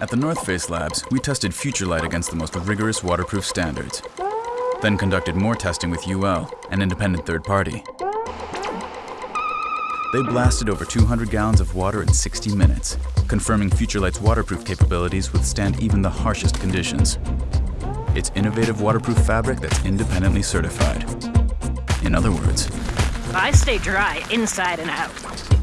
At the North Face Labs, we tested FutureLight against the most rigorous waterproof standards. Then conducted more testing with UL, an independent third party. They blasted over 200 gallons of water in 60 minutes, confirming FutureLight's waterproof capabilities withstand even the harshest conditions. It's innovative waterproof fabric that's independently certified. In other words, I stay dry inside and out.